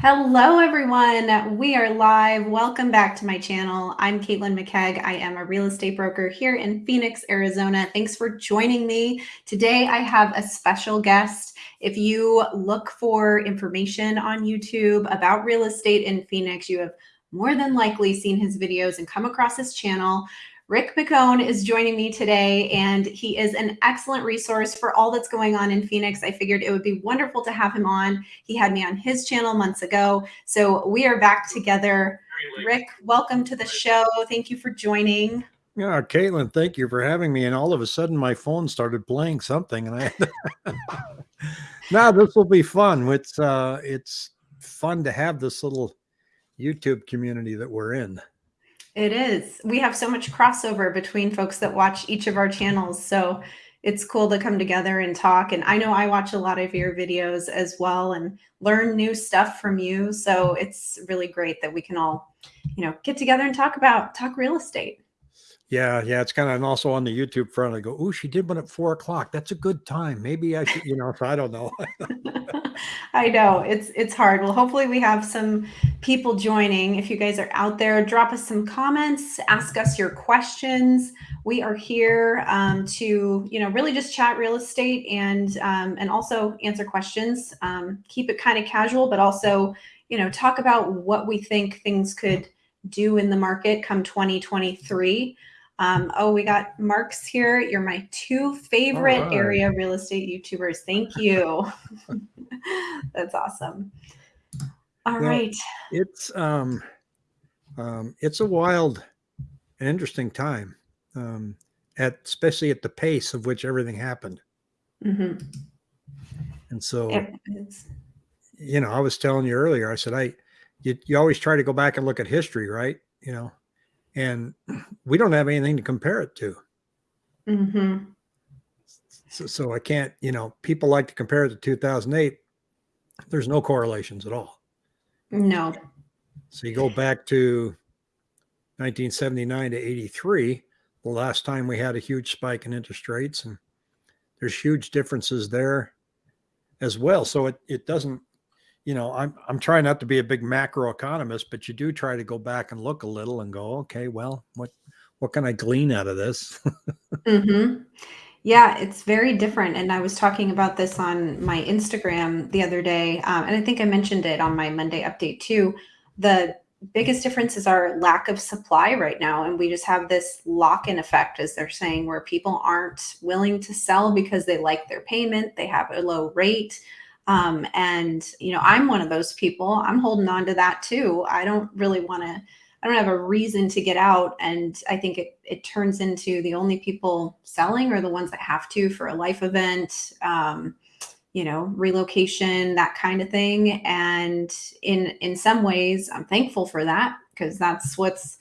Hello, everyone. We are live. Welcome back to my channel. I'm Caitlin McKeag. I am a real estate broker here in Phoenix, Arizona. Thanks for joining me. Today, I have a special guest. If you look for information on YouTube about real estate in Phoenix, you have more than likely seen his videos and come across his channel. Rick McCone is joining me today, and he is an excellent resource for all that's going on in Phoenix. I figured it would be wonderful to have him on. He had me on his channel months ago. So we are back together. Rick, welcome to the show. Thank you for joining. Yeah, Caitlin, thank you for having me. And all of a sudden, my phone started playing something, and I. now this will be fun. It's uh, it's fun to have this little YouTube community that we're in. It is. We have so much crossover between folks that watch each of our channels. So it's cool to come together and talk. And I know I watch a lot of your videos as well and learn new stuff from you. So it's really great that we can all, you know, get together and talk about talk real estate. Yeah, yeah, it's kind of and also on the YouTube front. I go, oh, she did one at four o'clock. That's a good time. Maybe I should, you know. I don't know. I know it's it's hard. Well, hopefully we have some people joining. If you guys are out there, drop us some comments, ask us your questions. We are here um, to you know really just chat real estate and um, and also answer questions. Um, keep it kind of casual, but also you know talk about what we think things could do in the market come 2023. Um, oh, we got Marks here. You're my two favorite right. area real estate YouTubers. Thank you. That's awesome. All well, right. It's um, um, it's a wild and interesting time, um, at especially at the pace of which everything happened. Mm -hmm. And so, you know, I was telling you earlier. I said, I, you, you always try to go back and look at history, right? You know, and we don't have anything to compare it to. Mm -hmm. so, so I can't, you know, people like to compare it to 2008. There's no correlations at all. No. So you go back to 1979 to 83, the last time we had a huge spike in interest rates, and there's huge differences there as well. So it, it doesn't you know, I'm I'm trying not to be a big macro economist, but you do try to go back and look a little and go, okay, well, what what can I glean out of this? mm-hmm. Yeah, it's very different. And I was talking about this on my Instagram the other day, um, and I think I mentioned it on my Monday update too. The biggest difference is our lack of supply right now, and we just have this lock-in effect, as they're saying, where people aren't willing to sell because they like their payment, they have a low rate. Um, and, you know, I'm one of those people. I'm holding on to that too. I don't really want to, I don't have a reason to get out. And I think it, it turns into the only people selling are the ones that have to for a life event, um, you know, relocation, that kind of thing. And in, in some ways, I'm thankful for that because that's what's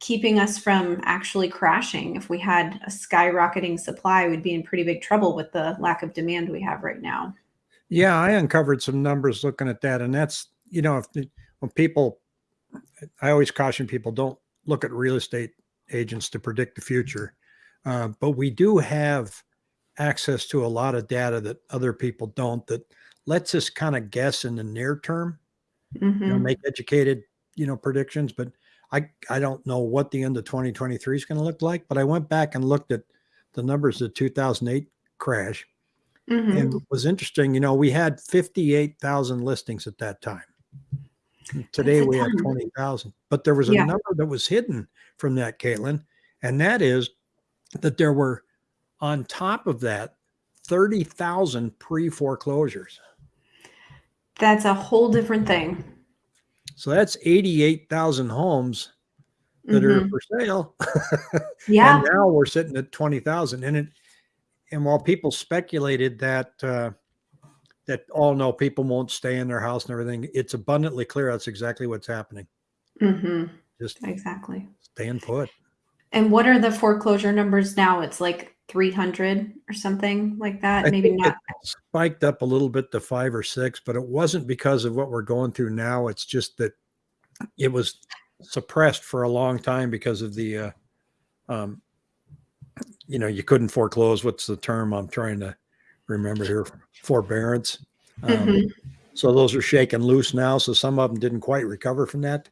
keeping us from actually crashing. If we had a skyrocketing supply, we'd be in pretty big trouble with the lack of demand we have right now. Yeah, I uncovered some numbers looking at that, and that's you know if the, when people, I always caution people don't look at real estate agents to predict the future, uh, but we do have access to a lot of data that other people don't. That lets us kind of guess in the near term, mm-hmm. you know, mm-hmm. make educated you know predictions. But I I don't know what the end of 2023 is going to look like. But I went back and looked at the numbers of 2008 crash Mm-hmm. And it was interesting, you know, we had 58,000 listings at that time. Today we have 20,000, but there was a yeah. number that was hidden from that, Caitlin, and that is that there were on top of that 30,000 pre foreclosures. That's a whole different thing. So that's 88,000 homes that mm-hmm. are for sale. yeah. and now we're sitting at 20,000 and it and while people speculated that uh, that all oh, no people won't stay in their house and everything, it's abundantly clear that's exactly what's happening. Mm-hmm. Just exactly staying put. And what are the foreclosure numbers now? It's like 300 or something like that. I Maybe not. Spiked up a little bit to five or six, but it wasn't because of what we're going through now. It's just that it was suppressed for a long time because of the uh, um, you know, you couldn't foreclose. What's the term I'm trying to remember here? Forbearance. Um, mm-hmm. So those are shaken loose now. So some of them didn't quite recover from that.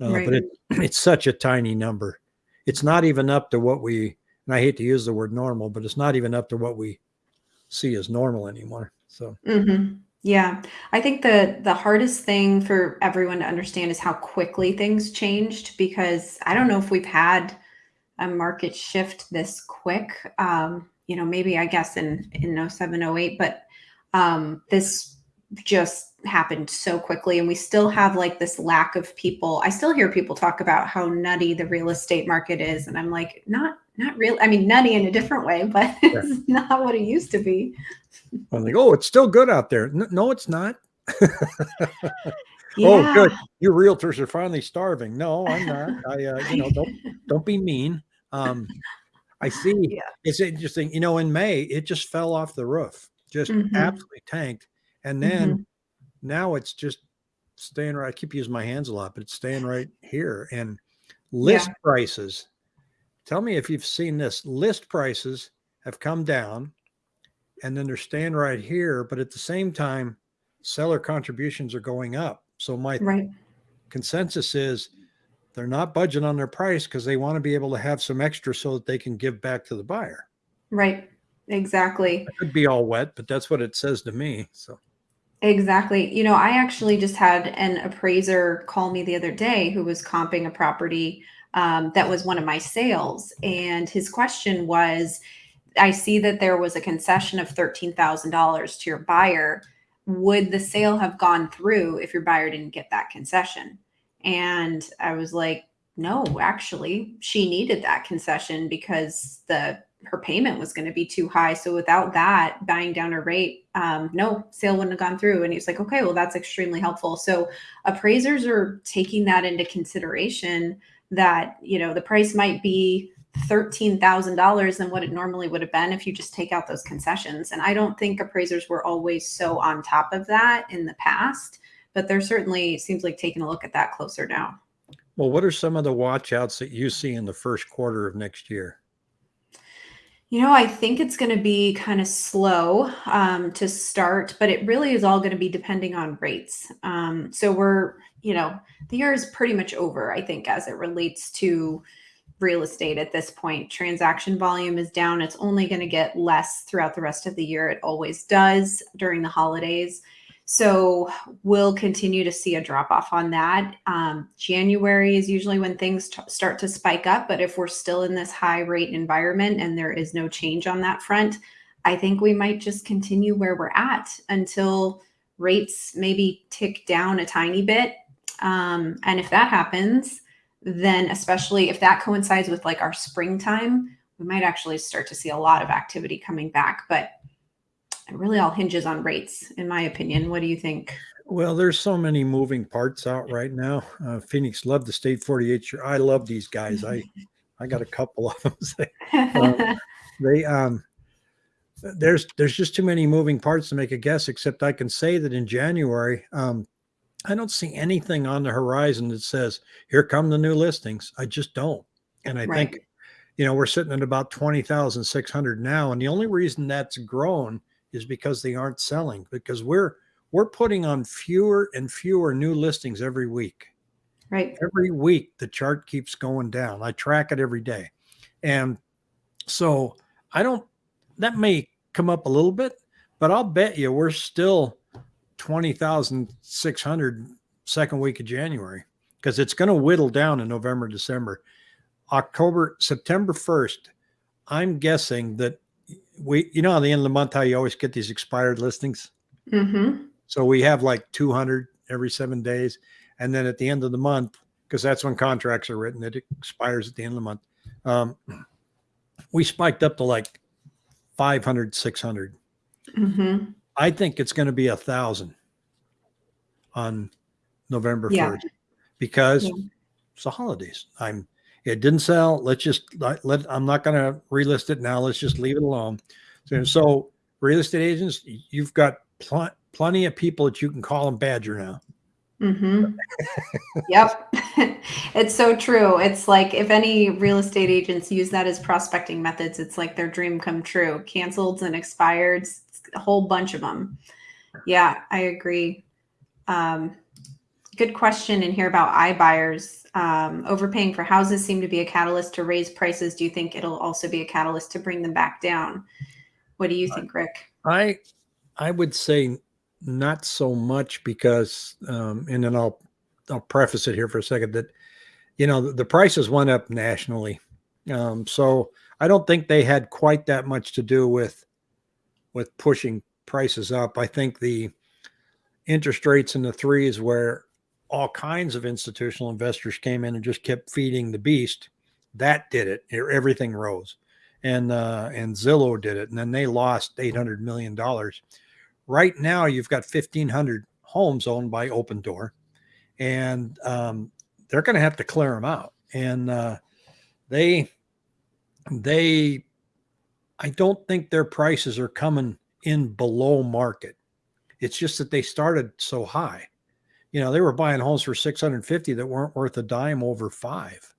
Uh, Right. But it, it's such a tiny number. It's not even up to what we, and I hate to use the word normal, but it's not even up to what we see as normal anymore. So, hmm Yeah, I think the the hardest thing for everyone to understand is how quickly things changed because I don't know if we've had a market shift this quick. Um, you know, maybe I guess in in 07, 08, but um, this just happened so quickly, and we still have like this lack of people. I still hear people talk about how nutty the real estate market is, and I'm like, not not real. I mean, nutty in a different way, but it's not what it used to be. I'm like, oh, it's still good out there. No, it's not. Yeah. Oh, good. You realtors are finally starving. No, I'm not. I, uh, you know, don't don't be mean. Um, I see. Yeah. It's interesting. You know, in May, it just fell off the roof, just Mhm. absolutely tanked, and then Mhm. now it's just staying right. I keep using my hands a lot, but it's staying right here. And list prices. Tell me if you've seen this. List prices have come down, and then they're staying right here. But at the same time, seller contributions are going up. So my Right. consensus is they're not budging on their price because they want to be able to have some extra so that they can give back to the buyer. Right. Exactly. It could be all wet, but that's what it says to me. So Exactly. You know, I actually just had an appraiser call me the other day who was comping a property um, that was one of my sales. And his question was I see that there was a concession of $13,000 to your buyer. Would the sale have gone through if your buyer didn't get that concession? And I was like, no, actually, she needed that concession because the her payment was going to be too high. So without that buying down her rate, um, no sale wouldn't have gone through. And he was like, okay, well, that's extremely helpful. So appraisers are taking that into consideration that, you know, the price might be $13,000 than what it normally would have been if you just take out those concessions. And I don't think appraisers were always so on top of that in the past, but they're certainly seems like taking a look at that closer now. Well, what are some of the watch outs that you see in the first quarter of next year? You know, I think it's going to be kind of slow um, to start, but it really is all going to be depending on rates. Um, so we're, you know, the year is pretty much over, I think, as it relates to real estate at this point. Transaction volume is down. It's only going to get less throughout the rest of the year. It always does during the holidays. So we'll continue to see a drop off on that. Um, January is usually when things start to spike up, but if we're still in this high rate environment and there is no change on that front, I think we might just continue where we're at until rates maybe tick down a tiny bit. Um, and if that happens, then especially if that coincides with like our springtime, we might actually start to see a lot of activity coming back. But it really all hinges on rates, in my opinion. What do you think? Well, there's so many moving parts out right now. Uh, Phoenix loved the state 48 shirt. I love these guys. I I got a couple of them. um, they um there's there's just too many moving parts to make a guess. Except I can say that in January, um, I don't see anything on the horizon that says here come the new listings. I just don't. And I Right. think you know we're sitting at about 20,600 now, and the only reason that's grown is because they aren't selling because we're we're putting on fewer and fewer new listings every week. Right. every week the chart keeps going down. I track it every day. And so i don't that may come up a little bit but i'll bet you we're still 20600 second week of january because it's going to whittle down in november december. October september 1st i'm guessing that we you know at the end of the month how you always get these expired listings Mm-hmm. so we have like 200 every seven days. And then at the end of the month, because that's when contracts are written, it expires at the end of the month. Um, we spiked up to like 500, 600. Mm-hmm. I think it's going to be a thousand on November Yeah. 1st because Yeah. it's the holidays. I'm, it didn't sell. Let's just let, let I'm not going to relist it now. Let's just leave it alone. So, so real estate agents, you've got pl- plenty of people that you can call them badger now. Mm-hmm. yep. it's so true. It's like if any real estate agents use that as prospecting methods, it's like their dream come true. Canceled and expired, a whole bunch of them. Yeah, I agree. Um, good question in here about iBuyers. Um, overpaying for houses seem to be a catalyst to raise prices. Do you think it'll also be a catalyst to bring them back down? What do you think, Rick? I I would say not so much because, um, and then I'll I'll preface it here for a second that you know the, the prices went up nationally, um, so I don't think they had quite that much to do with with pushing prices up. I think the interest rates in the threes where all kinds of institutional investors came in and just kept feeding the beast. That did it. Everything rose, and uh, and Zillow did it, and then they lost eight hundred million dollars. Right now, you've got fifteen hundred homes owned by Opendoor, and um, they're going to have to clear them out. And uh, they they I don't think their prices are coming in below market. It's just that they started so high. You know, they were buying homes for 650 that weren't worth a dime over 5.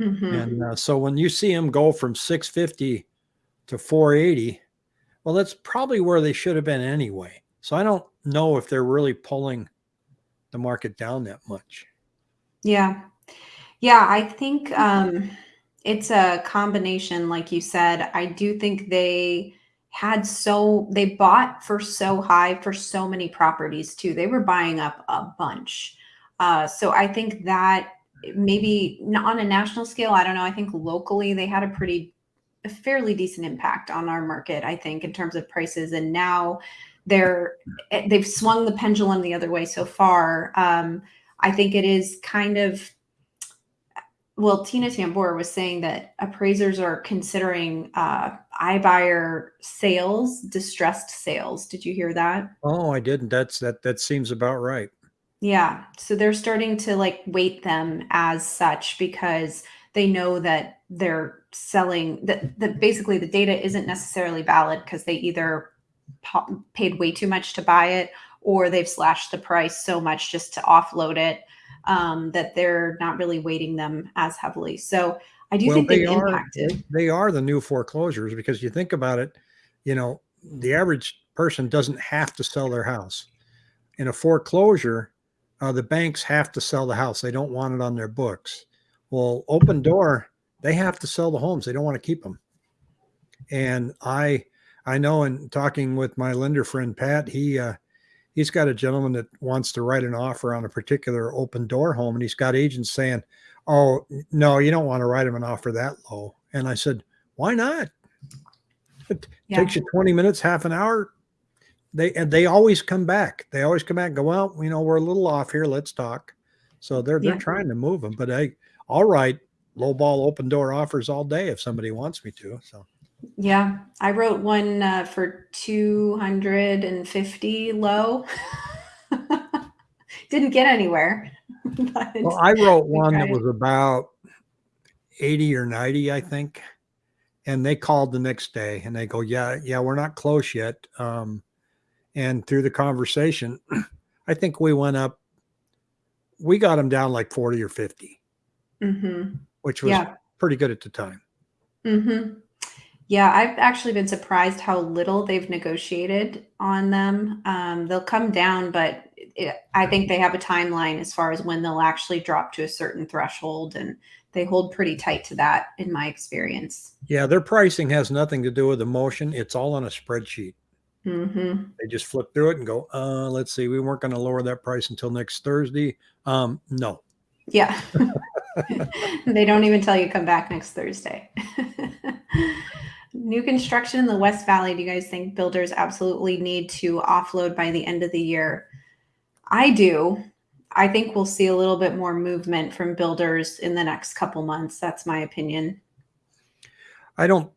Mm-hmm. And uh, so when you see them go from 650 to 480, well, that's probably where they should have been anyway. So I don't know if they're really pulling the market down that much. Yeah. Yeah, I think um it's a combination like you said. I do think they had so they bought for so high for so many properties too. They were buying up a bunch. Uh, so I think that maybe on a national scale, I don't know. I think locally they had a pretty a fairly decent impact on our market, I think, in terms of prices. And now they're eh, they've swung the pendulum the other way so far. Um, I think it is kind of well, Tina Tamboer was saying that appraisers are considering uh, iBuyer sales, distressed sales. Did you hear that? Oh, I didn't. That's that. That seems about right. Yeah. So they're starting to like weight them as such because they know that they're selling that that basically the data isn't necessarily valid because they either paid way too much to buy it or they've slashed the price so much just to offload it um, that they're not really weighting them as heavily. So I do well, think they are, impacted. They are the new foreclosures because you think about it, you know, the average person doesn't have to sell their house. In a foreclosure, uh, the banks have to sell the house. They don't want it on their books. Well, Opendoor, they have to sell the homes. They don't want to keep them. And I, I know in talking with my lender friend Pat, he uh, he's got a gentleman that wants to write an offer on a particular Opendoor home and he's got agents saying oh no you don't want to write him an offer that low and i said why not it yeah. takes you 20 minutes half an hour they and they always come back they always come back and go well you know we're a little off here let's talk so they're they're yeah. trying to move them but hey all right low ball Opendoor offers all day if somebody wants me to so yeah, I wrote one uh, for 250 low. Didn't get anywhere. well, I wrote one that was about 80 or 90, I think. And they called the next day and they go, Yeah, yeah, we're not close yet. Um, and through the conversation, I think we went up, we got them down like 40 or 50, mm-hmm. which was yeah. pretty good at the time. Mm-hmm. Yeah, I've actually been surprised how little they've negotiated on them. Um, they'll come down, but it, I think they have a timeline as far as when they'll actually drop to a certain threshold, and they hold pretty tight to that, in my experience. Yeah, their pricing has nothing to do with emotion. It's all on a spreadsheet. Mm-hmm. They just flip through it and go, uh, let's see, we weren't going to lower that price until next Thursday. Um, no. Yeah. they don't even tell you come back next Thursday. New construction in the West Valley. Do you guys think builders absolutely need to offload by the end of the year? I do. I think we'll see a little bit more movement from builders in the next couple months. That's my opinion. I don't.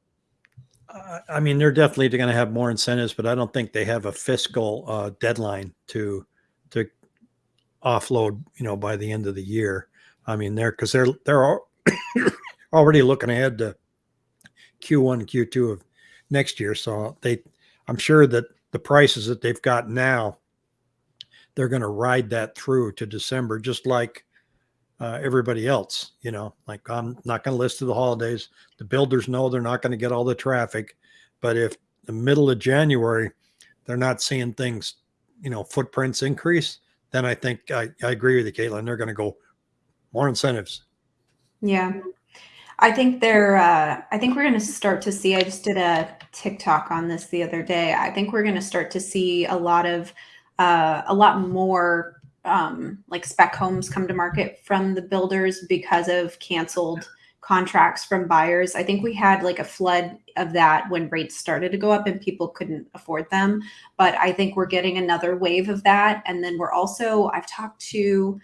I mean, they're definitely going to have more incentives, but I don't think they have a fiscal uh, deadline to to offload. You know, by the end of the year. I mean, they're because they're they're already looking ahead to Q1 Q2 of next year. So they, I'm sure that the prices that they've got now, they're going to ride that through to December, just like uh, everybody else. You know, like I'm not going to list to the holidays. The builders know they're not going to get all the traffic, but if the middle of January they're not seeing things, you know, footprints increase, then I think I, I agree with you, Caitlin. They're going to go more incentives. Yeah. I think they're, uh, I think we're going to start to see, I just did a TikTok on this the other day. I think we're going to start to see a lot of, uh, a lot more um, like spec homes come to market from the builders because of canceled contracts from buyers. I think we had like a flood of that when rates started to go up and people couldn't afford them. But I think we're getting another wave of that. And then we're also, I've talked to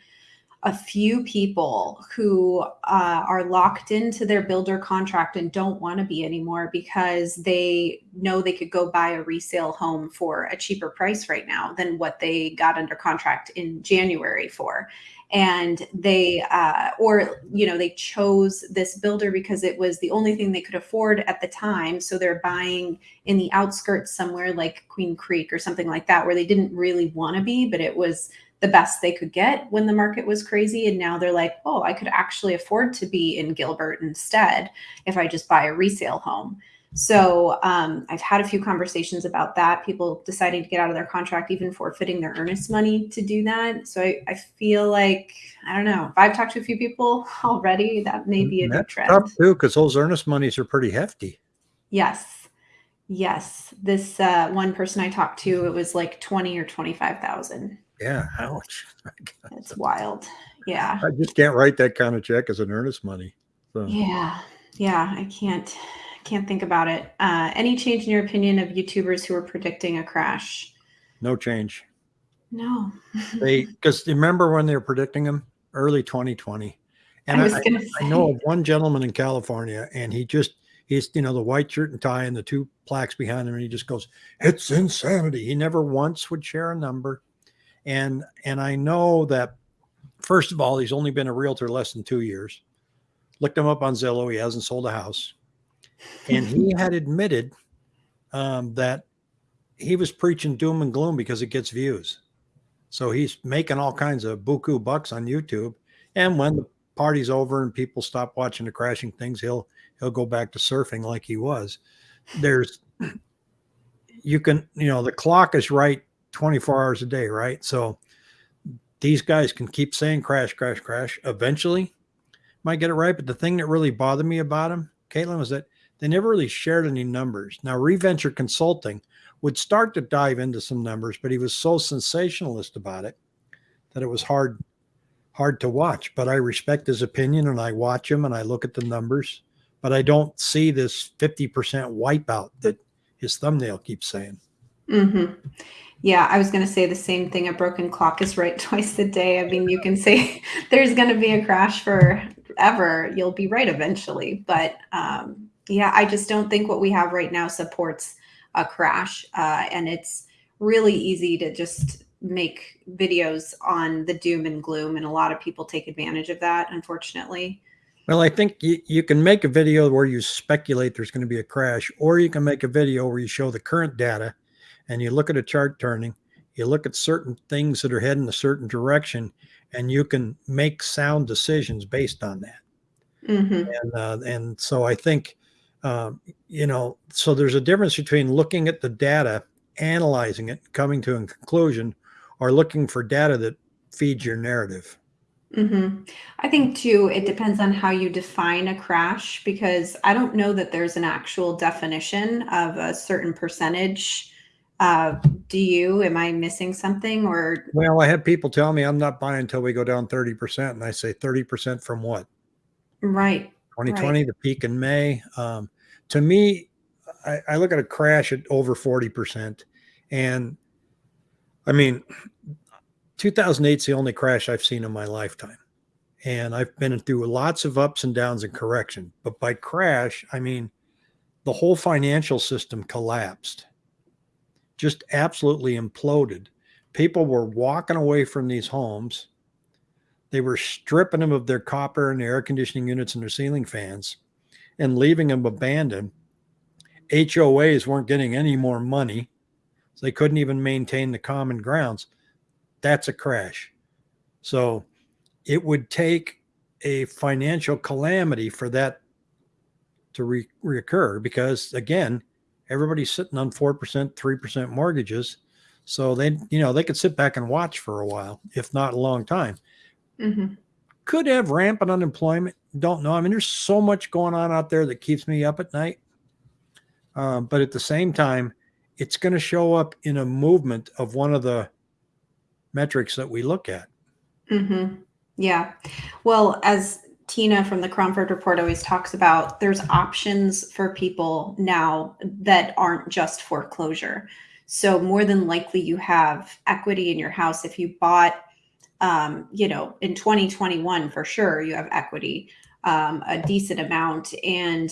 a few people who uh, are locked into their builder contract and don't want to be anymore because they know they could go buy a resale home for a cheaper price right now than what they got under contract in January for. And they, uh, or, you know, they chose this builder because it was the only thing they could afford at the time. So they're buying in the outskirts somewhere like Queen Creek or something like that, where they didn't really want to be, but it was the best they could get when the market was crazy. And now they're like, oh, I could actually afford to be in Gilbert instead if I just buy a resale home. So um, I've had a few conversations about that. People deciding to get out of their contract, even forfeiting their earnest money to do that. So I, I feel like I don't know. If I've talked to a few people already, that may be a good trend. Tough too, because those earnest monies are pretty hefty. Yes, yes. This uh, one person I talked to, it was like twenty or twenty five thousand. Yeah, ouch. It's wild. Yeah. I just can't write that kind of check as an earnest money. So. Yeah. Yeah. I can't can't think about it. Uh, any change in your opinion of YouTubers who are predicting a crash? No change. No. they because remember when they were predicting them early 2020, and I, I, I, know of one gentleman in California, and he just he's you know the white shirt and tie and the two plaques behind him, and he just goes, "It's insanity." He never once would share a number and and I know that first of all, he's only been a realtor less than two years. Looked him up on Zillow. He hasn't sold a house, and he had admitted um, that he was preaching doom and gloom because it gets views. So he's making all kinds of buku bucks on YouTube. And when the party's over and people stop watching the crashing things, he'll he'll go back to surfing like he was. There's you can you know the clock is right 24 hours a day, right? So these guys can keep saying crash, crash, crash. Eventually, might get it right. But the thing that really bothered me about them, Caitlin, was that they never really shared any numbers. Now, Reventure Consulting would start to dive into some numbers, but he was so sensationalist about it that it was hard hard to watch. But I respect his opinion and I watch him and I look at the numbers, but I don't see this 50% wipeout that his thumbnail keeps saying. Mm-hmm. Yeah, I was going to say the same thing. A broken clock is right twice a day. I mean, you can say there's going to be a crash forever. You'll be right eventually. But um, yeah, I just don't think what we have right now supports a crash. Uh, and it's really easy to just make videos on the doom and gloom. And a lot of people take advantage of that, unfortunately. Well, I think you, you can make a video where you speculate there's going to be a crash, or you can make a video where you show the current data and you look at a chart turning, you look at certain things that are heading a certain direction, and you can make sound decisions based on that. Mm-hmm. And uh, and so I think, um, you know, so there's a difference between looking at the data, analyzing it, coming to a conclusion, or looking for data that feeds your narrative. Mm-hmm. I think too, it depends on how you define a crash because I don't know that there's an actual definition of a certain percentage uh, do you? Am I missing something or? Well, I had people tell me I'm not buying until we go down 30%. And I say 30% from what? Right. 2020, right. the peak in May. Um, to me, I, I look at a crash at over 40%. And I mean, 2008 is the only crash I've seen in my lifetime. And I've been through lots of ups and downs and correction. But by crash, I mean the whole financial system collapsed just absolutely imploded. People were walking away from these homes. They were stripping them of their copper and their air conditioning units and their ceiling fans and leaving them abandoned. HOAs weren't getting any more money. So they couldn't even maintain the common grounds. That's a crash. So it would take a financial calamity for that to re- reoccur because, again, everybody's sitting on 4%, 3% mortgages. So they, you know, they could sit back and watch for a while, if not a long time. hmm Could have rampant unemployment. Don't know. I mean, there's so much going on out there that keeps me up at night. Um, but at the same time, it's going to show up in a movement of one of the metrics that we look at. hmm Yeah. Well, as Tina from the Cromford Report always talks about, there's options for people now that aren't just foreclosure. So more than likely, you have equity in your house. If you bought, um, you know, in 2021, for sure, you have equity, um, a decent amount. And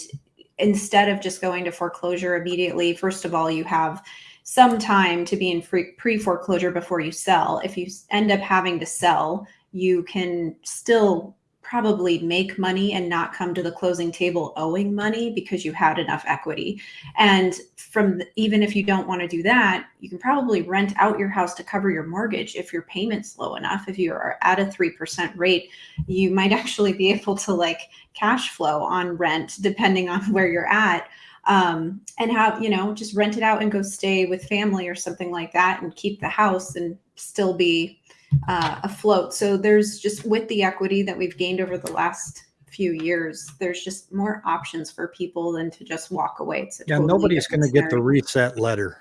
instead of just going to foreclosure immediately, first of all, you have some time to be in free, pre foreclosure before you sell. If you end up having to sell, you can still probably make money and not come to the closing table owing money because you had enough equity. And from the, even if you don't want to do that, you can probably rent out your house to cover your mortgage if your payment's low enough. If you are at a 3% rate, you might actually be able to like cash flow on rent depending on where you're at um, and have you know just rent it out and go stay with family or something like that and keep the house and still be uh, afloat so there's just with the equity that we've gained over the last few years there's just more options for people than to just walk away it's a Yeah, totally nobody's going to get the reset letter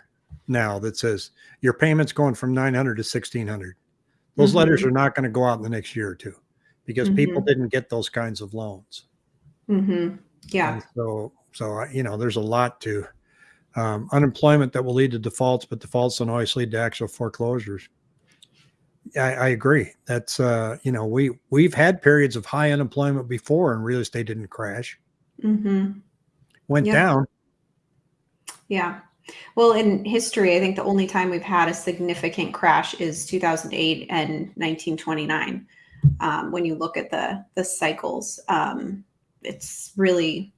now that says your payment's going from 900 to 1600. Those Mhm. letters are not going to go out in the next year or two because people Mm-hmm. didn't get those kinds of loans. Mhm. yeah And so, so uh, you know, there's a lot to um, unemployment that will lead to defaults, but defaults don't always lead to actual foreclosures. I, I agree. That's uh, you know, we we've had periods of high unemployment before, and real estate didn't crash. hmm Went Yep. down. Yeah. Well, in history, I think the only time we've had a significant crash is 2008 and 1929. Um, when you look at the the cycles, um, it's really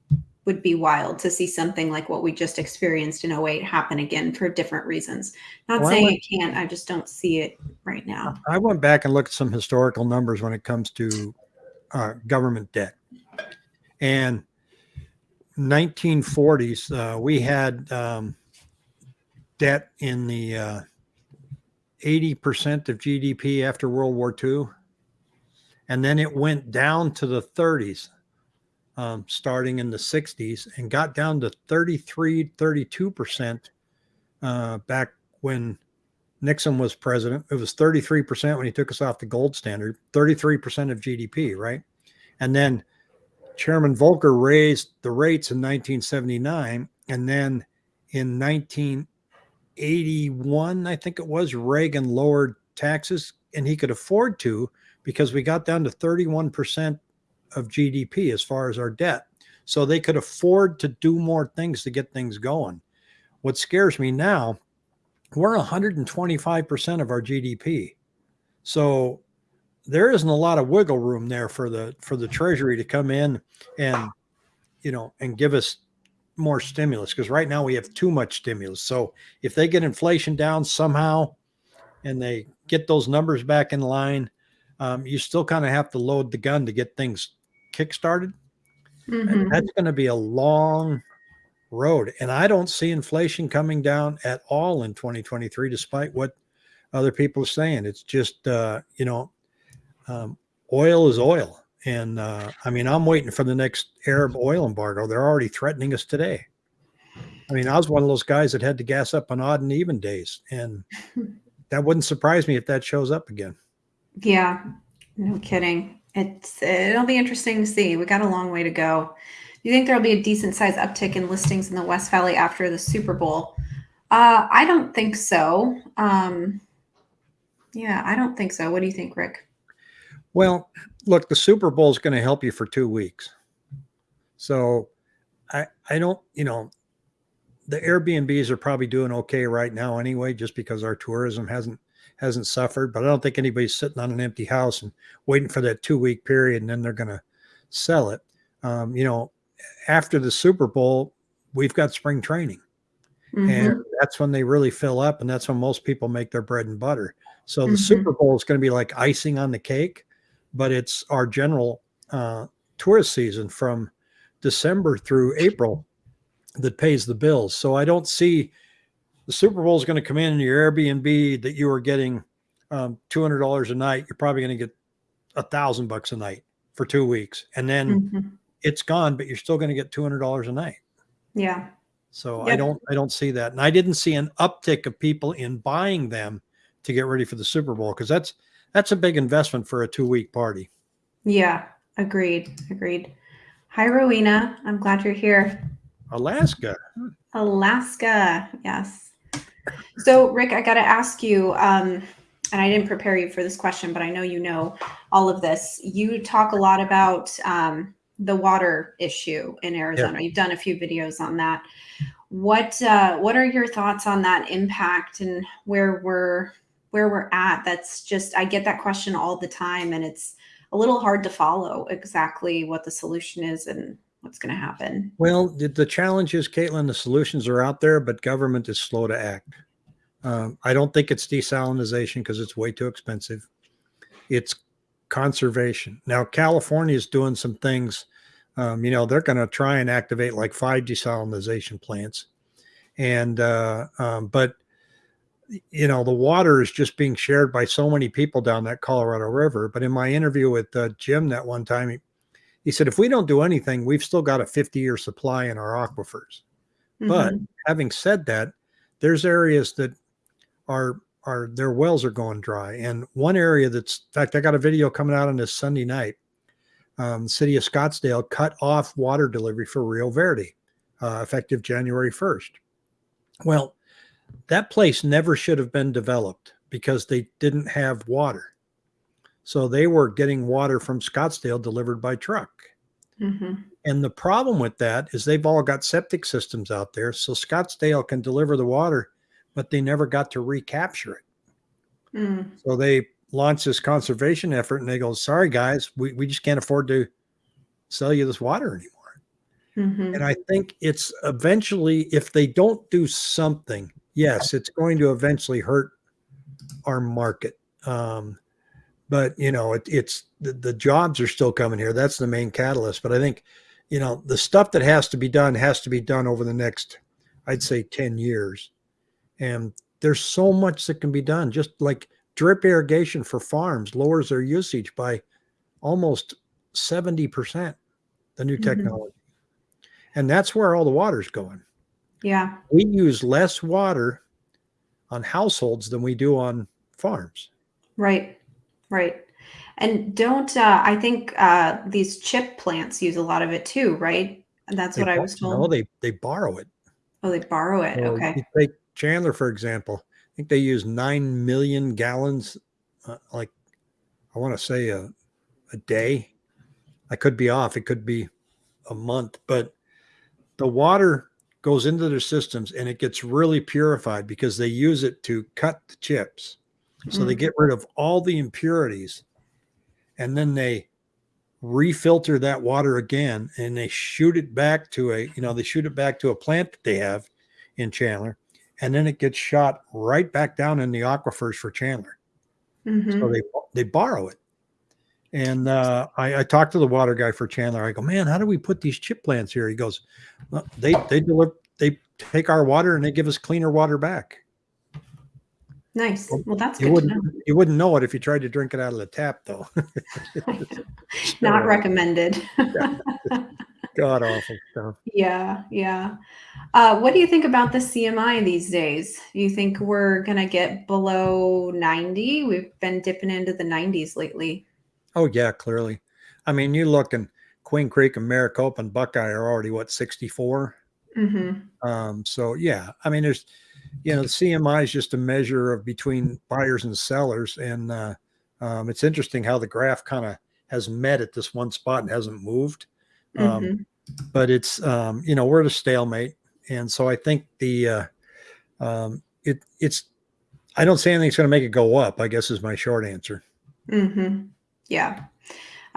would be wild to see something like what we just experienced in 08 happen again for different reasons. Not Well, saying went- it can't, I just don't see it right now. I went back and looked at some historical numbers when it comes to uh, government debt. And 1940s, uh, we had um, debt in the uh, 80% of GDP after World War II. And then it went down to the 30s, um, starting in the 60s, and got down to 33, 32% uh, back when Nixon was president. It was 33% when he took us off the gold standard, 33% of GDP, right? And then Chairman Volcker raised the rates in 1979. And then in 1981, I think it was, Reagan lowered taxes and he could afford to because we got down to 31% of GDP as far as our debt. So they could afford to do more things to get things going. What scares me now we're 125% of our GDP. So there isn't a lot of wiggle room there for the for the treasury to come in and you know and give us more stimulus because right now we have too much stimulus. So if they get inflation down somehow and they get those numbers back in line, um, you still kind of have to load the gun to get things kickstarted. Mhm. And that's going to be a long road. And I don't see inflation coming down at all in 2023, despite what other people are saying. It's just, uh, you know, um, oil is oil. And uh, I mean, I'm waiting for the next Arab oil embargo. They're already threatening us today. I mean, I was one of those guys that had to gas up on odd and even days. And that wouldn't surprise me if that shows up again. Yeah, no kidding. It's it'll be interesting to see. We got a long way to go. Do you think there'll be a decent size uptick in listings in the West Valley after the Super Bowl? Uh, I don't think so. Um, yeah, I don't think so. What do you think, Rick? Well, look, the Super Bowl is going to help you for two weeks. So I I don't, you know, the Airbnbs are probably doing okay right now anyway, just because our tourism hasn't hasn't suffered. But I don't think anybody's sitting on an empty house and waiting for that two week period and then they're going to sell it. Um, you know, after the Super Bowl, we've got spring training Mhm. and that's when they really fill up and that's when most people make their bread and butter so the Mhm. super bowl is going to be like icing on the cake but it's our general uh, tourist season from december through april that pays the bills so i don't see the Super Bowl is going to come in and your Airbnb that you are getting um, two hundred dollars a night, you're probably going to get a thousand bucks a night for two weeks, and then Mhm. it's gone, but you're still going to get two hundred dollars a night. Yeah. So I don't I don't see that, and I didn't see an uptick of people in buying them to get ready for the Super Bowl because that's that's a big investment for a two week party. Yeah. Agreed. Agreed. Hi, Rowena. I'm glad you're here. Alaska, Alaska. Yes. So, Rick, I got to ask you, um, and I didn't prepare you for this question, but I know you know all of this. You talk a lot about um, the water issue in Arizona. You've done a few videos on that. What uh, What are your thoughts on that impact and where we're where we're at? That's just I get that question all the time, and it's a little hard to follow exactly what the solution is and what's going to happen. Well, the, the challenge is, Caitlin, the solutions are out there, but government is slow to act. Um, I don't think it's desalinization because it's way too expensive. It's conservation. Now, California is doing some things. Um, you know, they're going to try and activate like five desalinization plants, and uh, um, but you know the water is just being shared by so many people down that Colorado River. But in my interview with uh, Jim that one time, he, said if we don't do anything, we've still got a 50 year supply in our aquifers. But Mhm. having said that, there's areas that are are their wells are going dry, and one area that's in fact I got a video coming out on this Sunday night. Um, city of Scottsdale cut off water delivery for Rio Verde, uh, effective January 1st. Well, that place never should have been developed because they didn't have water. So they were getting water from Scottsdale delivered by truck. Mhm. And the problem with that is they've all got septic systems out there. So Scottsdale can deliver the water, but they never got to recapture it. Mm. So they launched this conservation effort and they go, sorry, guys, we, we just can't afford to sell you this water anymore. Mhm. And I think it's eventually, if they don't do something, yes, it's going to eventually hurt our market. Um, but you know, it, it's the, the jobs are still coming here. That's the main catalyst. But I think, you know, the stuff that has to be done has to be done over the next, I'd say, 10 years. And there's so much that can be done. Just like drip irrigation for farms lowers their usage by almost 70%, the new Mhm. technology. And that's where all the water's going. Yeah. We use less water on households than we do on farms. Right. Right. And don't uh, I think uh, these chip plants use a lot of it too, right? And that's They what I was No, told. they they borrow it. oh, they borrow it. So Okay. you take Chandler for example. I think they use nine million gallons, uh, like I want to say a a day. I could be off. It could be a month, but the water goes into their systems and it gets really purified because they use it to cut the chips. So they Mm. get rid of all the impurities and then they refilter that water again and they shoot it back to a, you know, they shoot it back to a plant that they have in Chandler and then it gets shot right back down in the aquifers for Chandler. Mhm. So they they borrow it. And uh, I, I talked to the water guy for Chandler. I go, man, how do we put these chip plants here? He goes, well, they they deliver they take our water and they give us cleaner water back. Nice. Well, that's You good wouldn't know. you wouldn't know it if you tried to drink it out of the tap, though. Not recommended. God awful stuff. yeah. Yeah. Uh, what do you think about the CMI these days? Do you think we're gonna get below 90? We've been dipping into the 90s lately. Oh yeah, clearly. I mean, you look and Queen Creek and Maricopa and Buckeye are already what 64. Mm-hmm. Um, so yeah, I mean, there's, you know, the CMI is just a measure of between buyers and sellers, and uh, um, it's interesting how the graph kind of has met at this one spot and hasn't moved. Um, Mhm. But it's, um, you know, we're at a stalemate, and so I think the, uh, um, it it's, I don't say anything's going to make it go up. I guess is my short answer. hmm Yeah,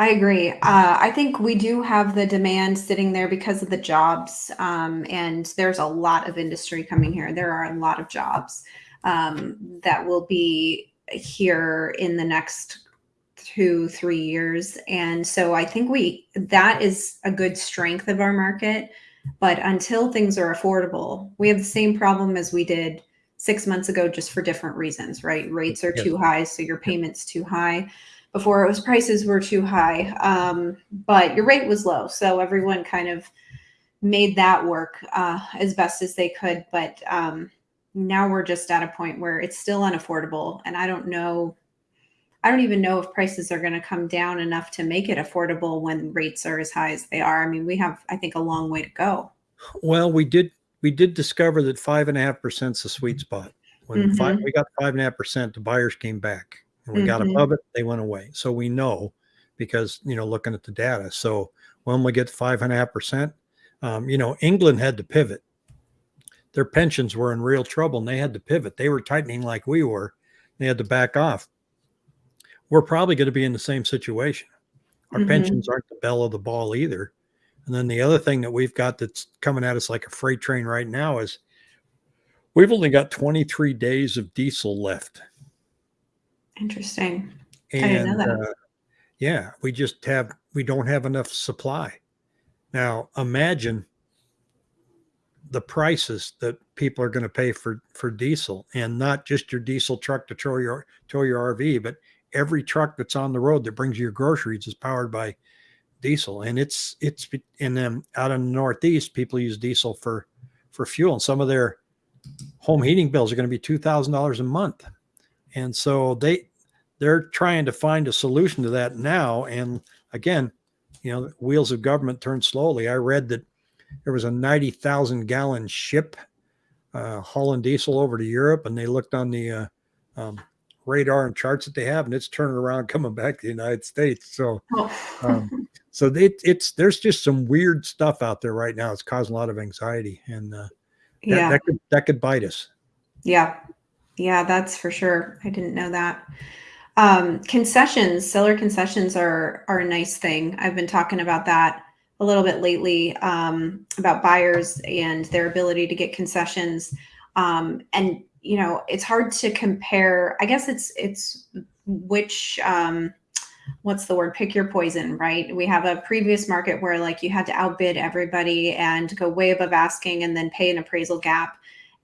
I agree. Uh, I think we do have the demand sitting there because of the jobs, um, and there's a lot of industry coming here. There are a lot of jobs um, that will be here in the next two, three years, and so I think we that is a good strength of our market. But until things are affordable, we have the same problem as we did six months ago just for different reasons, right? Rates are too high, so your payment's too high. Before it was prices were too high, um, but your rate was low, so everyone kind of made that work uh, as best as they could. But um, now we're just at a point where it's still unaffordable, and I don't know. I don't even know if prices are going to come down enough to make it affordable when rates are as high as they are. I mean, we have, I think, a long way to go. Well, we did we did discover that five and a half percent is the sweet spot. When five, Mhm. we got five and a half percent, the buyers came back, and we got Mhm. above it, they went away. So we know because you know looking at the data. So when we get five and a half percent, um, you know England had to pivot. Their pensions were in real trouble, and they had to pivot. They were tightening like we were. They had to back off. We're probably going to be in the same situation. Our Mhm. pensions aren't the belle of the ball either. And then the other thing that we've got that's coming at us like a freight train right now is we've only got 23 days of diesel left. Interesting. didn't know And that. uh, yeah, we just have, we don't have enough supply. Now imagine the prices that people are going to pay for, for diesel and not just your diesel truck to tow your, tow your RV, but every truck that's on the road that brings you your groceries is powered by diesel and it's it's and then out in the northeast people use diesel for for fuel and some of their home heating bills are going to be $2000 a month and so they they're trying to find a solution to that now and again you know wheels of government turn slowly i read that there was a 90,000 gallon ship uh, hauling diesel over to europe and they looked on the uh, um, radar and charts that they have and it's turning around coming back to the united states so Oh. um, so it, it's there's just some weird stuff out there right now. It's causing a lot of anxiety, and uh, that, yeah. that could that could bite us. Yeah. Yeah, that's for sure. I didn't know that. Um, concessions, seller concessions are are a nice thing. I've been talking about that a little bit lately um, about buyers and their ability to get concessions. Um, and you know, it's hard to compare. I guess it's it's which um, what's the word pick your poison right we have a previous market where like you had to outbid everybody and go way above asking and then pay an appraisal gap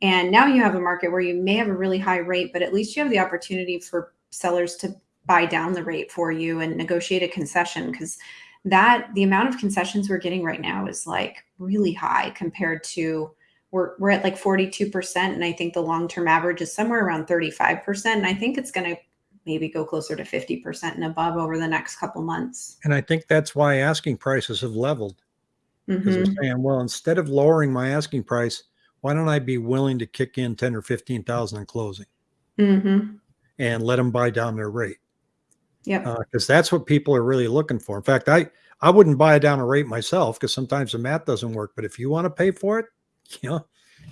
and now you have a market where you may have a really high rate but at least you have the opportunity for sellers to buy down the rate for you and negotiate a concession because that the amount of concessions we're getting right now is like really high compared to we're, we're at like 42% and i think the long-term average is somewhere around 35% and i think it's going to maybe go closer to 50% and above over the next couple months. And I think that's why asking prices have leveled because Mhm. they're saying, well, instead of lowering my asking price, why don't I be willing to kick in ten or fifteen thousand in closing Mhm. And let them buy down their rate? Yep. Because that's what people are really looking for. In fact, I I wouldn't buy down a rate myself because sometimes the math doesn't work. But if you want to pay for it, you know,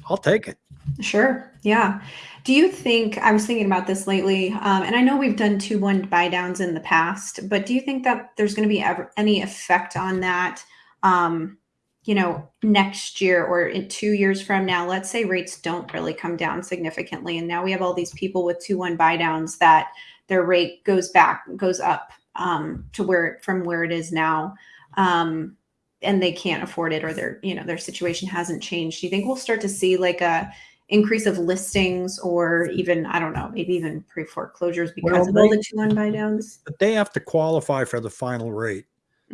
I'll take it. Sure. Yeah. Do you think I was thinking about this lately, um, and I know we've done two one buy downs in the past, but do you think that there's going to be ever any effect on that? Um, you know, next year or in two years from now, let's say rates don't really come down significantly, and now we have all these people with two one buy downs that their rate goes back, goes up um, to where from where it is now. Um, and they can't afford it or their you know their situation hasn't changed do you think we'll start to see like a increase of listings or even i don't know maybe even pre-foreclosures because Well, of all the two one buy downs But they have to qualify for the final rate.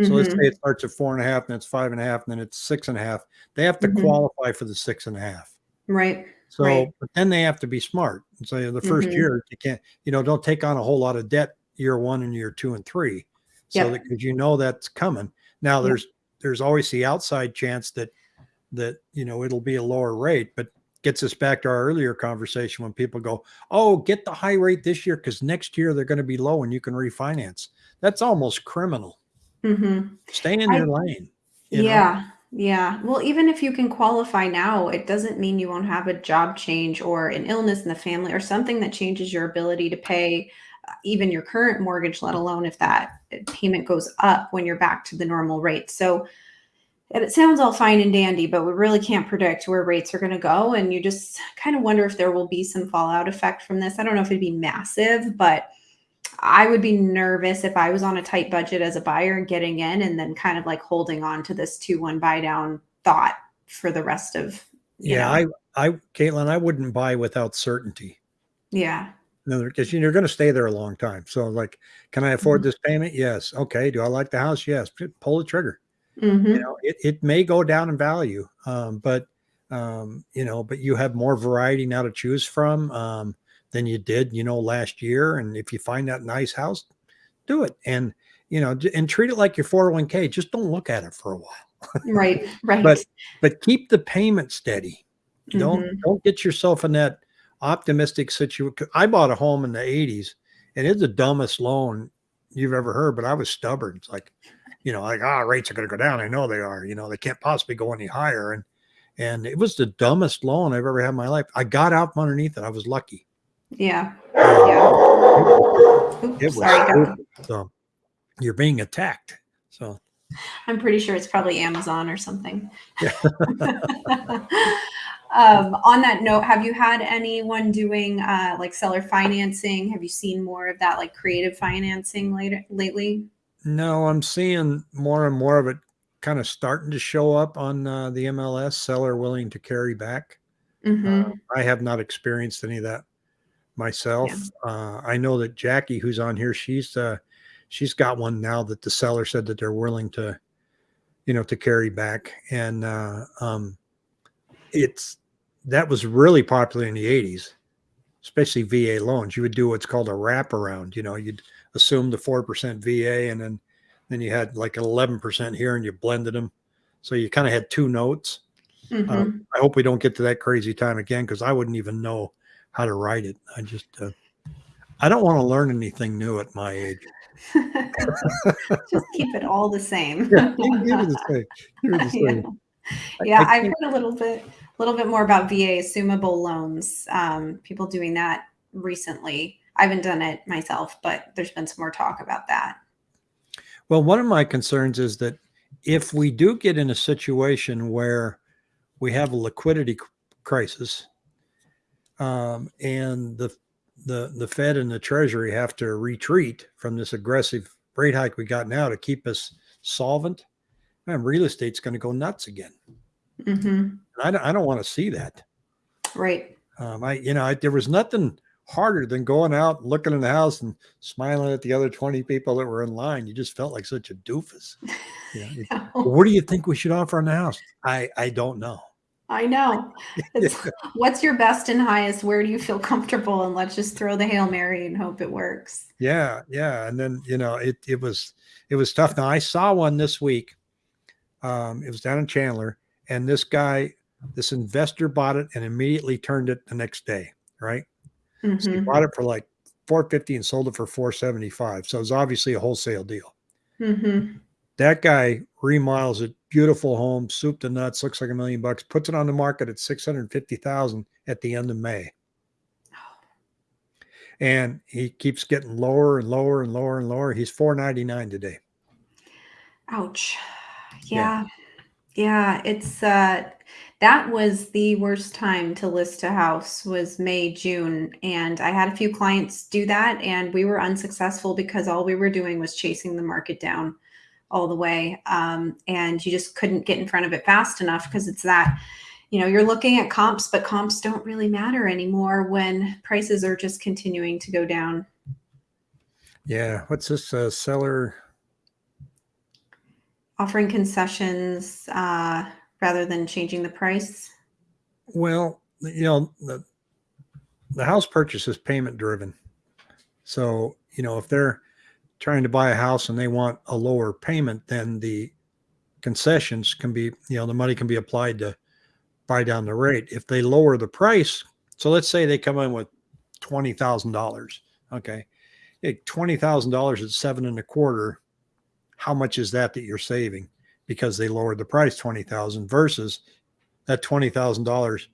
So let's Mhm. say it starts at four and a half, then it's five and a half, and then it's six and a half. They have to Mhm. qualify for the six and a half. right So, Right. but then they have to be smart and say the 1st Mhm. year you can't, you know, don't take on a whole lot of debt year one and year two and three. So Yep. that because you know that's coming. Now Yep. there's there's always the outside chance that that you know it'll be a lower rate, but gets us back to our earlier conversation when people go, Oh, get the high rate this year because next year they're going to be low and you can refinance. That's almost criminal. Mhm. Stay in I- your lane. you know? yeah yeah well even if you can qualify now it doesn't mean you won't have a job change or an illness in the family or something that changes your ability to pay uh, even your current mortgage let alone if that uh, payment goes up when you're back to the normal rate so it sounds all fine and dandy but we really can't predict where rates are going to go and you just kind of wonder if there will be some fallout effect from this i don't know if it'd be massive but I would be nervous if I was on a tight budget as a buyer and getting in and then kind of like holding on to this 2 1 buy down thought for the rest of Yeah, know. I I, Caitlin, I wouldn't buy without certainty. Yeah. Because you're going to stay there a long time. So, like, can I afford Mhm. this payment? Yes. Okay. Do I like the house? Yes. Pull the trigger. hmm You know, it, it may go down in value, um, but um, you know, but you have more variety now to choose from um, than you did, you know, last year. And if you find that nice house, do it. And you know, and treat it like your 401k. Just don't look at it for a while, Right. Right. but but keep the payment steady. Don't Mhm. don't get yourself in that optimistic situation. I bought a home in the 80s and it's the dumbest loan you've ever heard, but I was stubborn. It's like, you know, like, ah, rates are going to go down. I know they are, you know, they can't possibly go any higher. And, and it was the dumbest loan I've ever had in my life. I got out from underneath it. I was lucky. Yeah. Yeah. Oops, It was sorry, So you're being attacked. So I'm pretty sure it's probably Amazon or something. Yeah. um, on that note, have you had anyone doing uh, like seller financing? Have you seen more of that like creative financing later lately? no, I'm seeing more and more of it kind of starting to show up on uh, the MLS seller willing to carry back. hmm Uh, I have not experienced any of that myself. Uh, I know that Jackie, who's on here, she's uh, she's got one now that the seller said that they're willing to, you know, to carry back, and uh, um, it's that was really popular in the '80s, especially VA loans. You would do what's called a wraparound. You know, you'd assume the four percent VA, and then then you had like eleven percent here, and you blended them, so you kind of had two notes. hmm Um, I hope we don't get to that crazy time again because I wouldn't even know how to write it. I just, uh, I don't want to learn anything new at my age. Just keep it all the same. Yeah, the same. The Yeah. same. I- yeah I i've heard a little bit a little bit more about va assumable loans um, people doing that recently i haven't done it myself but there's been some more talk about that Well, one of my concerns is that if we do get in a situation where we have a liquidity crisis, um, and the the the Fed and the Treasury have to retreat from this aggressive rate hike we got now to keep us solvent, man, real estate's going to go nuts again. hmm And I don't, I don't want to see that. right Um, I, you know, I, there was nothing harder than going out, looking in the house, and smiling at the other twenty people that were in line. You just felt like such a doofus. It- "Well, what do you think we should offer on the house? I, I don't know. I know it's, what's your best and highest where do you feel comfortable and let's just throw the hail mary and hope it works Yeah, yeah. And then you know, it it was it was tough. Now I saw one this week. Um, it was down in Chandler, and this guy, this investor bought it and immediately turned it the next day. Right. So he hmm bought it for like 450 and sold it for 475. So it was obviously a wholesale deal. hmm That guy remodels it, beautiful home, soup to nuts, looks like a million bucks, puts it on the market at 650,000 at the end of May. And he keeps getting lower and lower and lower and lower. He's 499 today. ouch Yeah. yeah yeah it's uh that was the worst time to list a house was may june and i had a few clients do that and we were unsuccessful because all we were doing was chasing the market down all the way um, and you just couldn't get in front of it fast enough because it's that you know you're looking at comps but comps don't really matter anymore when prices are just continuing to go down Yeah. What's this uh, seller? offering concessions uh, rather than changing the price Well, you know, the, the house purchase is payment driven. So, you know, if they're trying to buy a house and they want a lower payment, then the concessions can be, you know, the money can be applied to buy down the rate. If they lower the price, so let's say they come in with twenty thousand dollars. Okay. Twenty thousand dollars at seven and a quarter. How much is that that you're saving? Because they lowered the price twenty thousand versus that twenty thousand dollars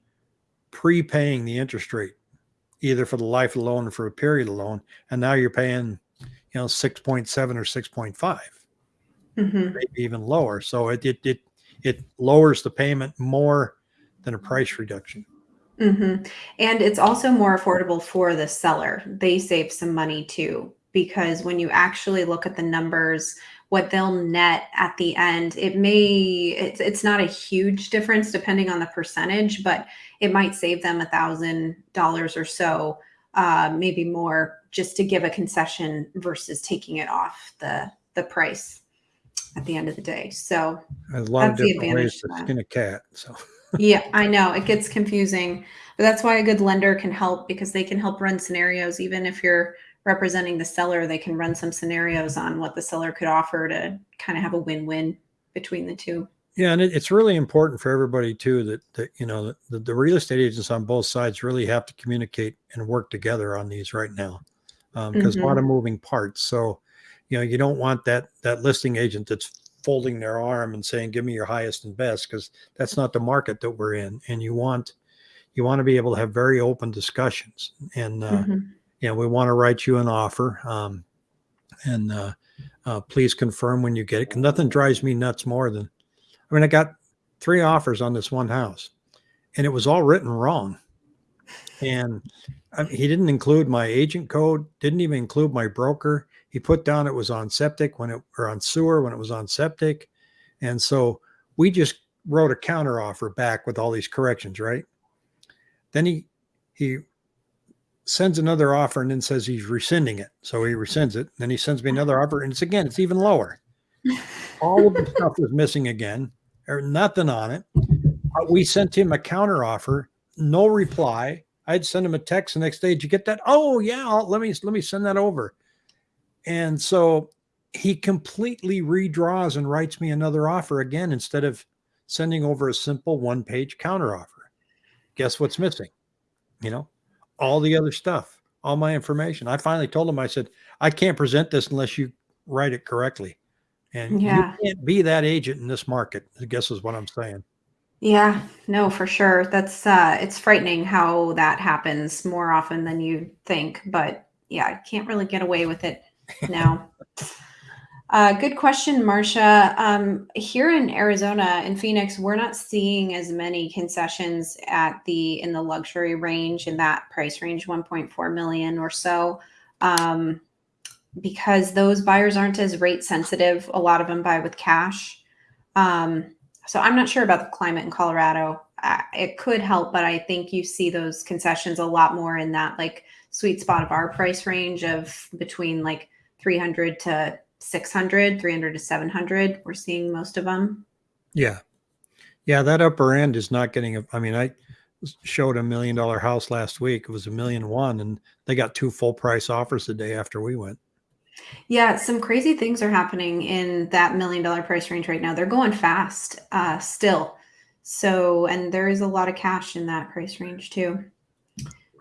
prepaying the interest rate, either for the life of the loan or for a period of loan, and now you're paying, you know, six point seven or six point five, hmm maybe even lower. So it it it it lowers the payment more than a price reduction. hmm And it's also more affordable for the seller. They save some money too, because when you actually look at the numbers what they'll net at the end. It may it's it's not a huge difference depending on the percentage, but it might save them a thousand dollars or so, uh, maybe more, just to give a concession versus taking it off the the price at the end of the day. So a lot of That's the different ways advantage to to skin a cat. So yeah, I know it gets confusing, but that's why a good lender can help because they can help run scenarios. Even if you're representing the seller, they can run some scenarios on what the seller could offer to kind of have a win-win between the two. Yeah, and it, it's really important for everybody too that that you know the, the real estate agents on both sides really have to communicate and work together on these right now because a lot of moving parts. So you know you don't want that that listing agent that's folding their arm and saying give me your highest and best because that's not the market that we're in and you want you want to be able to have very open discussions and uh, Mhm. you know, we want to write you an offer. Um, and uh, uh, please confirm when you get it. nothing drives me nuts more than, I mean, I got three offers on this one house and it was all written wrong. And I mean, he didn't include my agent code, didn't even include my broker. He put down it was on septic when it, or on sewer when it was on septic. And so we just wrote a counter offer back with all these corrections, right? Then he, he sends another offer and then says he's rescinding it. So he rescinds it. Then he sends me another offer and it's again, it's even lower. All of the stuff was missing again, or nothing on it. Uh, We sent him a counter offer, no reply. I'd send him a text the next day. Did you get that? Oh yeah, I'll, let me let me send that over. And so he completely redraws and writes me another offer again instead of sending over a simple one-page counter offer. Guess what's missing? You know, all the other stuff, all my information. I finally told him, I said, I can't present this unless you write it correctly. And Yeah. you can't be that agent in this market, I guess is what I'm saying. Yeah, no, for sure. That's uh it's frightening how that happens more often than you think, but yeah, I can't really get away with it now. uh good question, Marcia. Um here in Arizona in Phoenix, we're not seeing as many concessions at the in the luxury range in that price range 1.4 million or so. Um because those buyers aren't as rate sensitive. A lot of them buy with cash. Um so I'm not sure about the climate in Colorado. It could help, but I think you see those concessions a lot more in that like sweet spot of our price range of between like 300 to 600, 300 to 700. We're seeing most of them. Yeah. Yeah. That upper end is not getting, a, I mean, I showed a million dollar house last week. It was a million one and they got two full price offers the day after we went. Yeah, some crazy things are happening in that million dollar price range right now. They're going fast uh, still. So, and there is a lot of cash in that price range too.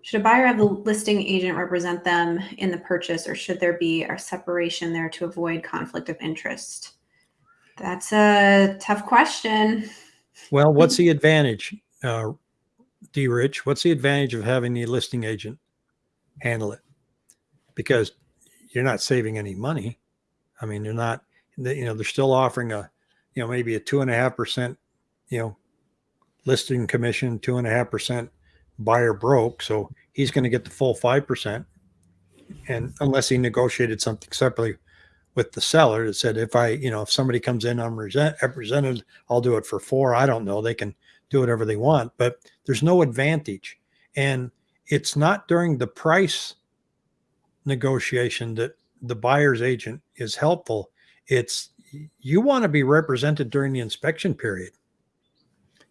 Should a buyer have the listing agent represent them in the purchase, or should there be a separation there to avoid conflict of interest? That's a tough question. Well, what's the advantage, uh, D Rich? What's the advantage of having the listing agent handle it? Because you're not saving any money. I mean, they're not, you know, they're still offering a, you know, maybe a two and a half percent, you know, listing commission, two and a half percent buyer broke. So he's going to get the full 5%. And unless he negotiated something separately with the seller that said, if I, you know, if somebody comes in unresent- represented, I'll do it for four. I don't know. They can do whatever they want, but there's no advantage. And it's not during the price negotiation that the buyer's agent is helpful. It's you want to be represented during the inspection period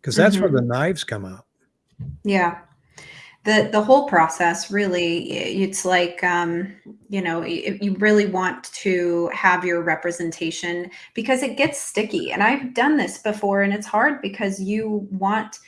because that's where the knives come out. Yeah. The the whole process really it's like um you know you really want to have your representation because it gets sticky and I've done this before and it's hard because you want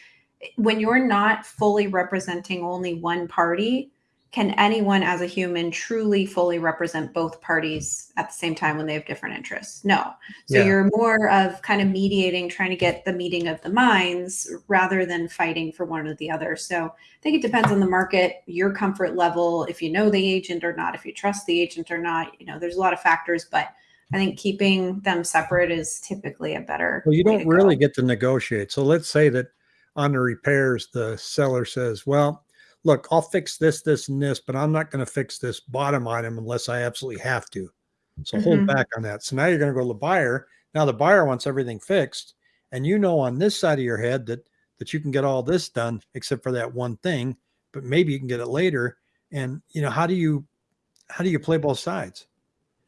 when you're not fully representing only one party can anyone as a human truly fully represent both parties at the same time when they have different interests no so Yeah. you're more of kind of mediating trying to get the meeting of the minds rather than fighting for one or the other so i think it depends on the market your comfort level if you know the agent or not if you trust the agent or not you know there's a lot of factors but i think keeping them separate is typically a better Well, you don't to go. really get to negotiate. So let's say that on the repairs, the seller says, well, look, I'll fix this, this, and this, but I'm not going to fix this bottom item unless I absolutely have to. So hold Mhm. back on that. So now you're going to go to the buyer. Now the buyer wants everything fixed, and you know on this side of your head that that you can get all this done except for that one thing, but maybe you can get it later. And you know how do you how do you play both sides?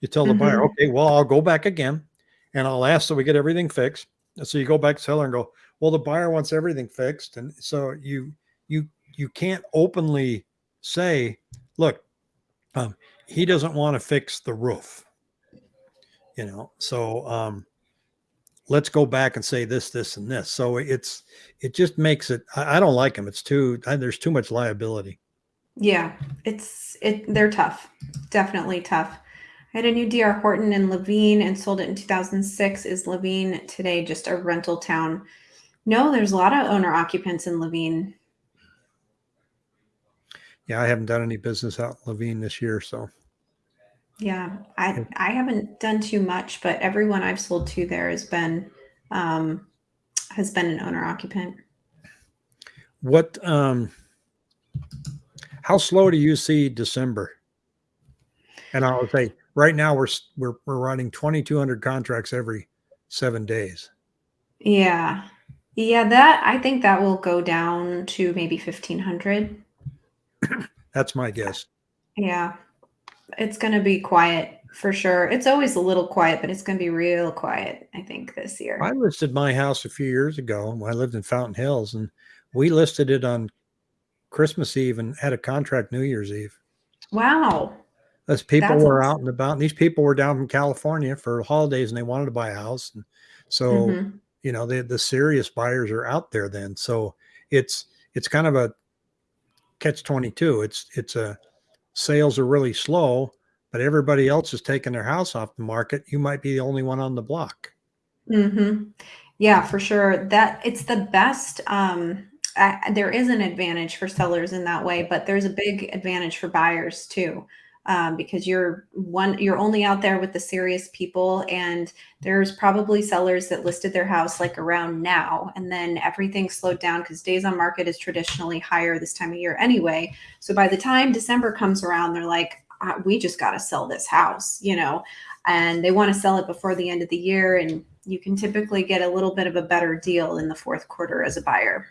You tell the buyer, Mhm. okay, well I'll go back again, and I'll ask so we get everything fixed. And so you go back to seller and go, well the buyer wants everything fixed, and so you you can't openly say, look, um, he doesn't want to fix the roof you know so um let's go back and say this this and this so it's it just makes it i, I don't like them it's too I, there's too much liability Yeah, it's it. They're tough, definitely tough. I had a new DR Horton in Laveen and sold it in 2006. Is Laveen today just a rental town? No, there's a lot of owner occupants in Laveen. Yeah i haven't done any business out in laveen this year so. Yeah, I I haven't done too much, but everyone I've sold to there has been um, has been an owner occupant. what um how slow do you see december? And i would say right now we're we're, we're running 2200 contracts every seven days. Yeah, yeah, that I think that will go down to maybe 1500. that's my guess Yeah, it's going to be quiet for sure. It's always a little quiet, but it's going to be real quiet, I think, this year. i listed my house a few years ago when i lived in fountain hills and we listed it on christmas eve and had a contract new year's eve Wow. As people That's were awesome. out and about, and these people were down from California for holidays and they wanted to buy a house. And so, Mhm. you know, the the serious buyers are out there then. So it's it's kind of a catch 22. It's it's a sales are really slow, but everybody else is taking their house off the market. You might be the only one on the block. Mhm. Yeah, for sure. That it's the best. Um, I, there is an advantage for sellers in that way, but there's a big advantage for buyers too, um, because you're one. You're only out there with the serious people, and there's probably sellers that listed their house like around now, and then everything slowed down because days on market is traditionally higher this time of year anyway. So by the time December comes around, they're like, uh, "We just got to sell this house," you know, and they want to sell it before the end of the year and you can typically get a little bit of a better deal in the fourth quarter as a buyer.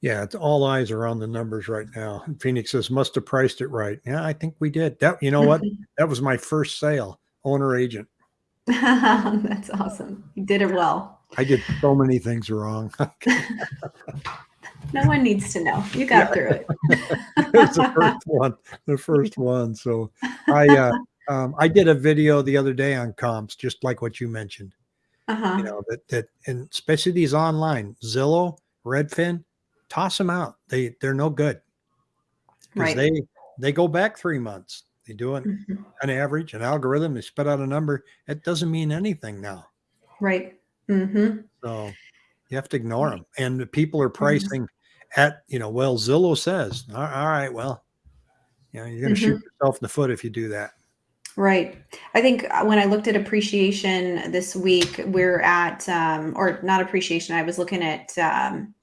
Yeah, it's all eyes are on the numbers right now. Phoenix says must have priced it right. Yeah, I think we did. That you know what? That was my first sale, owner agent. That's awesome. You did it well. I did so many things wrong. No one needs to know. You got through it. it was the first one, the first one. So I uh, um, I did a video the other day on comps, just like what you mentioned. Uh-huh. You know that that and especially these online Zillow, Redfin, toss them out. They they're no good because Right. they they go back three months. They do an, Mhm. an average, an algorithm. They spit out a number. It doesn't mean anything now. Right. Mm-hmm. So you have to ignore them. And the people are pricing at, you know, well, Zillow says, all all right, well, you know, you're going to shoot yourself in the foot if you do that. Right. I think uh, when I looked at appreciation this week, we're at, um, or not appreciation, I was looking at um,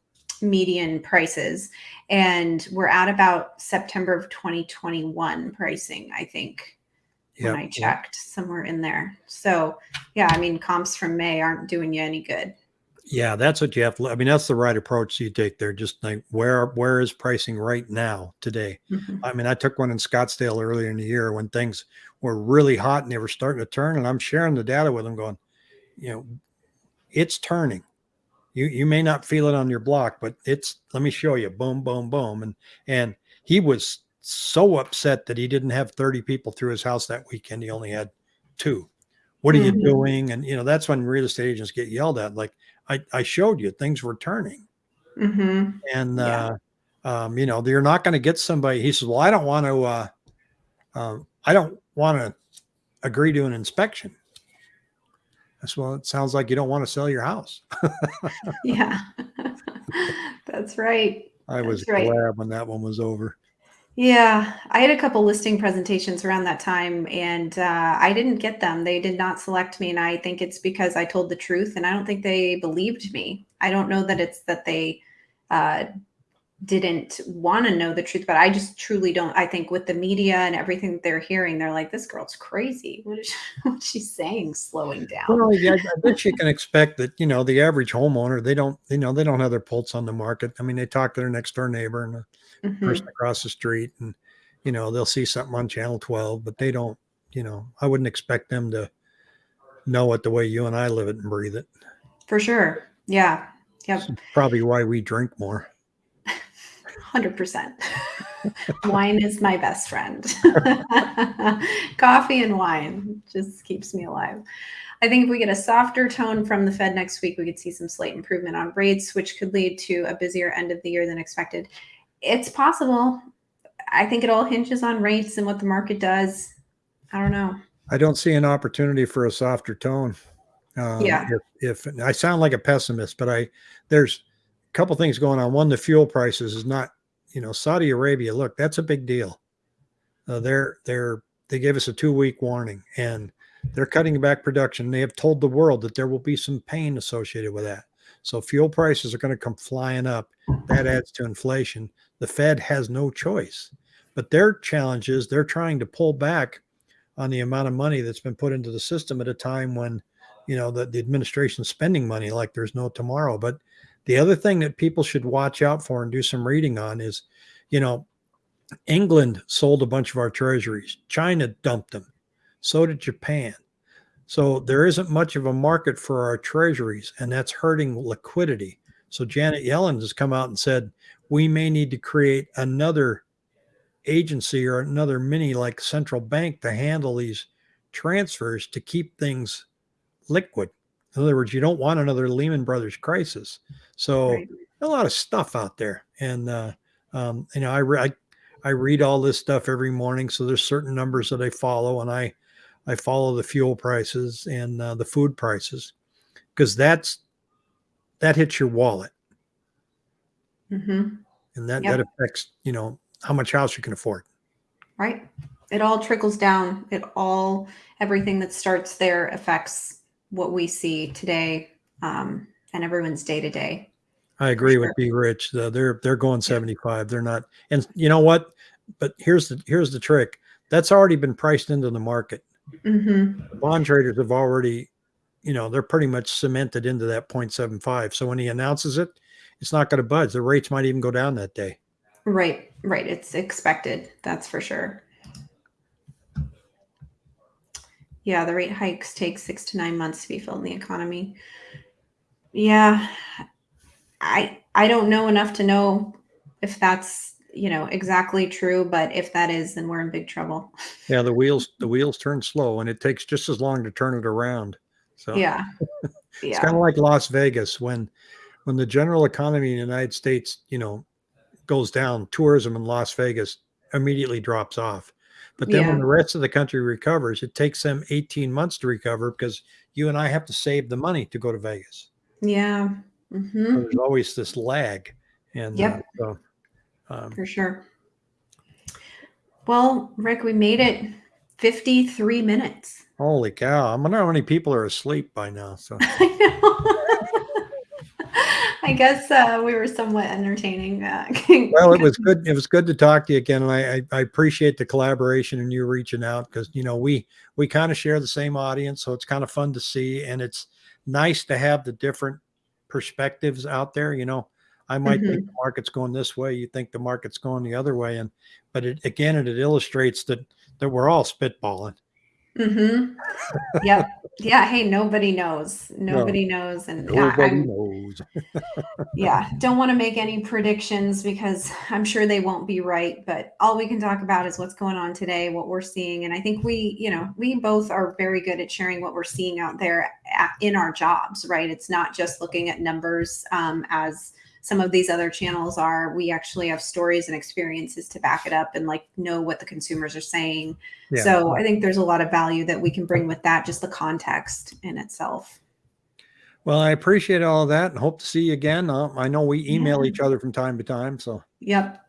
median prices, and we're at about September of 2021 pricing, I think, when I checked somewhere in there. So, yeah, I mean, comps from May aren't doing you any good. Yeah, that's what you have to. I mean, that's the right approach you take there. Just like where where is pricing right now today? Mhm. I mean, I took one in Scottsdale earlier in the year when things were really hot and they were starting to turn, and I'm sharing the data with them, going, you know, it's turning. You you may not feel it on your block, but it's. Let me show you. Boom, boom, boom, and and he was so upset that he didn't have 30 people through his house that weekend. He only had two. What are Mhm. you doing? And you know, that's when real estate agents get yelled at. Like I, I showed you, things were turning. Mhm. And Yeah. uh, um, you know, you're not going to get somebody. He says, "Well, I don't want to. Uh, um, I don't want to agree to an inspection." Said, "Well, it sounds like you don't want to sell your house." Yeah. That's right. I was right. glad when that one was over. Yeah, I had a couple listing presentations around that time and uh, I didn't get them. They did not select me. And I think it's because I told the truth and I don't think they believed me. I don't know that it's that they uh, didn't want to know the truth, but I just truly don't. I think with the media and everything they're hearing, they're like, "This girl's crazy. What is she, what's she saying? Slowing down." Well, yeah, I bet you can expect that. You know, the average homeowner, they don't, you know, they don't have their pulse on the market. I mean, they talk to their next door neighbor and the Mhm. person across the street, and you know, they'll see something on Channel 12, but they don't. You know, I wouldn't expect them to know it the way you and I live it and breathe it. For sure. Yeah. Yep. Probably why we drink more. 100%. wine is my best friend. Coffee and wine just keeps me alive. I think if we get a softer tone from the Fed next week, we could see some slight improvement on rates, which could lead to a busier end of the year than expected. It's possible. I think it all hinges on rates and what the market does. I don't know. I don't see an opportunity for a softer tone. Um, Yeah. If, if I sound like a pessimist, but I there's couple things going on. One, the fuel prices is not, you know, Saudi Arabia. Look, that's a big deal. Uh, they're they're they gave us a two week warning, and they're cutting back production. They have told the world that there will be some pain associated with that. So fuel prices are going to come flying up. That adds to inflation. The Fed has no choice. But their challenge is they're trying to pull back on the amount of money that's been put into the system at a time when you know the, the administration's spending money like there's no tomorrow but the other thing that people should watch out for and do some reading on is you know england sold a bunch of our treasuries. China dumped them. So did japan. So there isn't much of a market for our treasuries and that's hurting liquidity. So janet yellen has come out and said we may need to create another agency or another mini like central bank to handle these transfers to keep things liquid. In other words, you don't want another Lehman Brothers crisis. So Right. a lot of stuff out there, and uh, um, you know, I, re- I I read all this stuff every morning. So there's certain numbers that I follow, and I I follow the fuel prices and uh, the food prices because that's that hits your wallet, hmm and that Yep. that affects you know how much house you can afford. Right. It all trickles down. It all, everything that starts there affects what we see today um, and everyone's day to day. I agree with sure. Be Rich. though. They're they're going 75. They're not. And you know what? But here's the here's the trick. That's already been priced into the market. hmm The bond traders have already, you know, they're pretty much cemented into that 0.75. So when he announces it, it's not going to budge. The rates might even go down that day. Right. Right. It's expected. That's for sure. Yeah. The rate hikes take six to nine months to be felt in the economy. Yeah. I, I don't know enough to know if that's, you know, exactly true, but if that is, then we're in big trouble. Yeah, the wheels the wheels turn slow, and it takes just as long to turn it around. So Yeah. it's Yeah. kind of like Las Vegas when when the general economy in the United States, you know, goes down, tourism in Las Vegas immediately drops off. But then when the rest of the country recovers, it takes them 18 months to recover because you and I have to save the money to go to Vegas. Yeah. So hmm there's always this lag. And uh, Yep. so um, For sure. Well, Rick, we made it 53 minutes. holy cow, I wonder how many people are asleep by now. So I guess uh, we were somewhat entertaining. Uh, well, it was good. It was good to talk to you again, and I, I, I appreciate the collaboration and you reaching out because you know we we kind of share the same audience, so it's kind of fun to see, and it's nice to have the different perspectives out there. You know, I might think the market's going this way, you think the market's going the other way, and but it again, it, it illustrates that that we're all spitballing. hmm Yep. Yeah. Hey, nobody knows. Nobody knows. And yeah, Nobody knows. yeah, don't want to make any predictions because I'm sure they won't be right. But all we can talk about is what's going on today, what we're seeing. And I think we, you know, we both are very good at sharing what we're seeing out there at, in our jobs, right? It's not just looking at numbers um, as some of these other channels are. We actually have stories and experiences to back it up and like know what the consumers are saying. Yeah. So I think there's a lot of value that we can bring with that, just the context in itself. Well, I appreciate all of that, and hope to see you again. Uh, I know we email Yeah. each other from time to time, so Yep.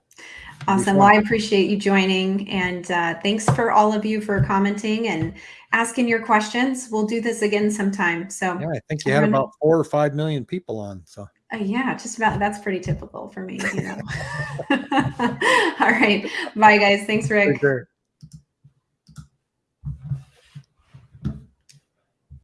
Awesome. Well, I appreciate you joining and uh, thanks for all of you for commenting and asking your questions. We'll do this again sometime. So yeah, I think you had about four or five million people on. So Uh, yeah, just about. That's pretty typical for me, you know. All right. Bye, guys. Thanks, Rick.